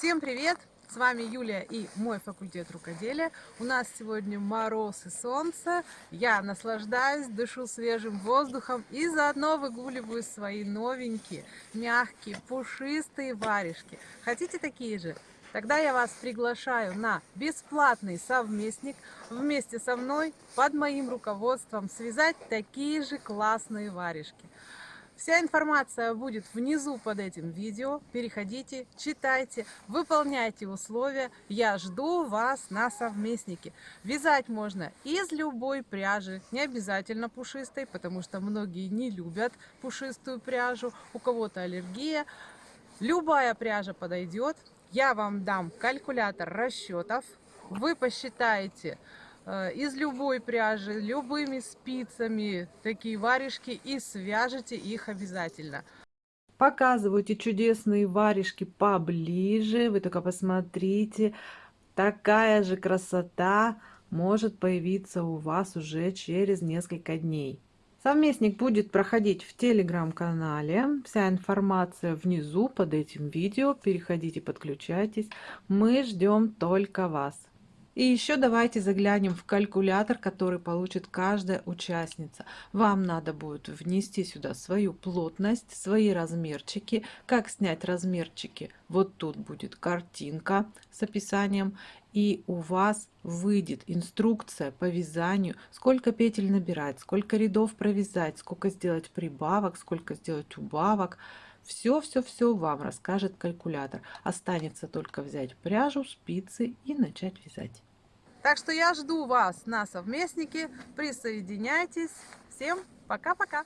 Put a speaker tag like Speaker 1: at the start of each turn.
Speaker 1: Всем привет! С вами Юлия и мой факультет рукоделия. У нас сегодня мороз и солнце. Я наслаждаюсь, дышу свежим воздухом и заодно выгуливаю свои новенькие, мягкие, пушистые варежки. Хотите такие же? Тогда я вас приглашаю на бесплатный совместник вместе со мной под моим руководством связать такие же классные варежки. Вся информация будет внизу под этим видео. Переходите, читайте, выполняйте условия. Я жду вас на совместнике. Вязать можно из любой пряжи, не обязательно пушистой, потому что многие не любят пушистую пряжу, у кого-то аллергия. Любая пряжа подойдет. Я вам дам калькулятор расчетов. Вы посчитаете, из любой пряжи, любыми спицами такие варежки и свяжите их обязательно. Показывайте чудесные варежки поближе, вы только посмотрите, такая же красота может появиться у вас уже через несколько дней. Совместник будет проходить в телеграм-канале. Вся информация внизу под этим видео. Переходите, подключайтесь. Мы ждем только вас. И еще давайте заглянем в калькулятор, который получит каждая участница. Вам надо будет внести сюда свою плотность, свои размерчики. Как снять размерчики? Вот тут будет картинка с описанием. И у вас выйдет инструкция по вязанию, сколько петель набирать, сколько рядов провязать, сколько сделать прибавок, сколько сделать убавок. Все-все-все вам расскажет калькулятор. Останется только взять пряжу, спицы и начать вязать. Так что я жду вас на совместнике. Присоединяйтесь. Всем пока-пока.